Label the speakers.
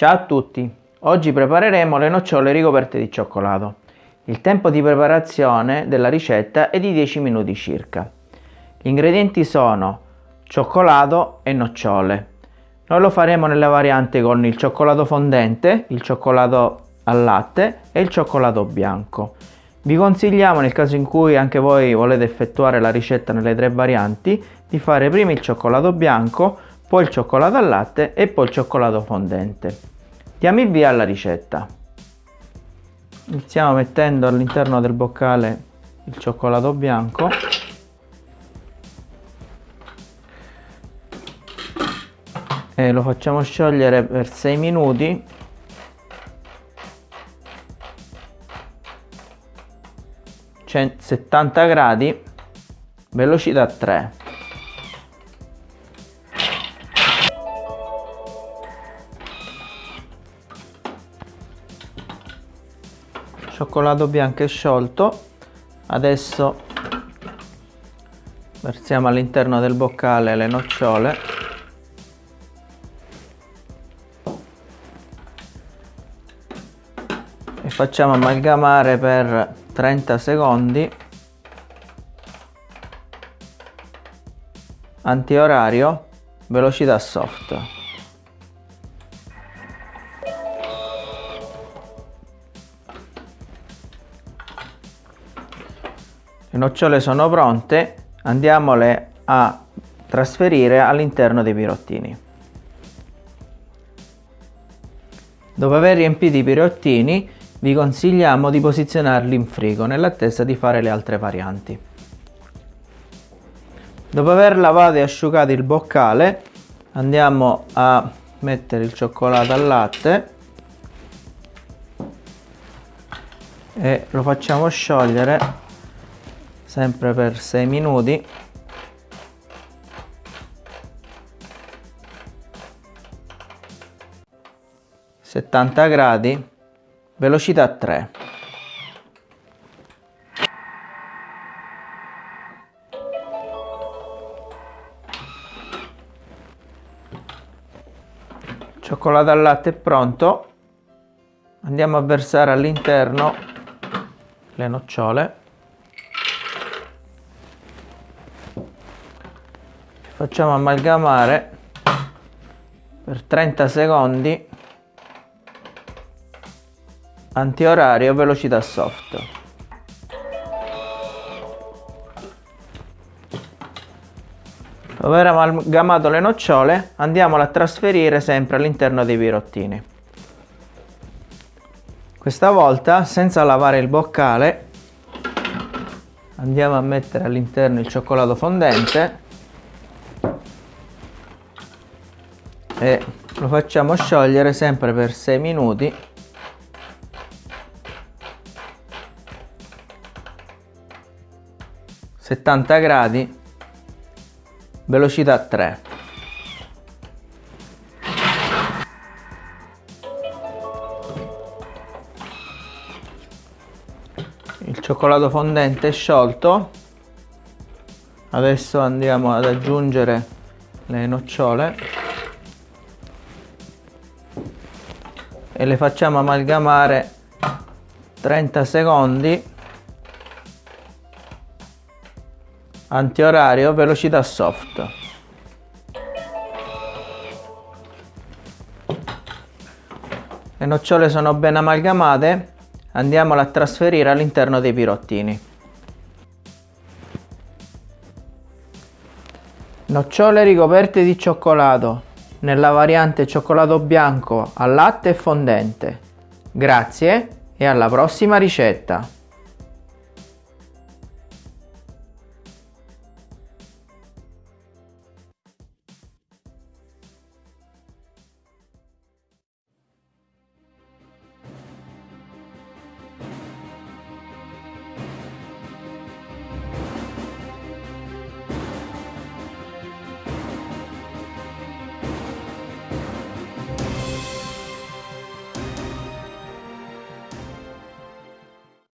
Speaker 1: Ciao a tutti! Oggi prepareremo le nocciole ricoperte di cioccolato. Il tempo di preparazione della ricetta è di 10 minuti circa. Gli ingredienti sono cioccolato e nocciole. Noi lo faremo nelle varianti con il cioccolato fondente, il cioccolato al latte e il cioccolato bianco. Vi consigliamo nel caso in cui anche voi volete effettuare la ricetta nelle tre varianti di fare prima il cioccolato bianco, poi il cioccolato al latte e poi il cioccolato fondente. Diamo il via alla ricetta. Iniziamo mettendo all'interno del boccale il cioccolato bianco. E lo facciamo sciogliere per 6 minuti. Cioè 70 gradi, velocità 3. Cioccolato bianco è sciolto. Adesso versiamo all'interno del boccale le nocciole. E facciamo amalgamare per 30 secondi. Antiorario velocità soft Le nocciole sono pronte, andiamole a trasferire all'interno dei pirottini. Dopo aver riempito i pirottini vi consigliamo di posizionarli in frigo nell'attesa di fare le altre varianti. Dopo aver lavato e asciugato il boccale andiamo a mettere il cioccolato al latte e lo facciamo sciogliere sempre per 6 minuti. Settanta gradi velocità 3 cioccolato al latte è pronto. Andiamo a versare all'interno le nocciole facciamo amalgamare per 30 secondi. Antiorario velocità soft. Dopo aver amalgamato le nocciole andiamole a trasferire sempre all'interno dei pirottini. Questa volta senza lavare il boccale andiamo a mettere all'interno il cioccolato fondente e lo facciamo sciogliere sempre per 6 minuti. settanta gradi velocità 3 il cioccolato fondente è sciolto. Adesso andiamo ad aggiungere le nocciole e le facciamo amalgamare 30 secondi. Antiorario velocità soft. Le nocciole sono ben amalgamate. Andiamole a trasferire all'interno dei pirottini. Nocciole ricoperte di cioccolato nella variante cioccolato bianco al latte e fondente. Grazie e alla prossima ricetta!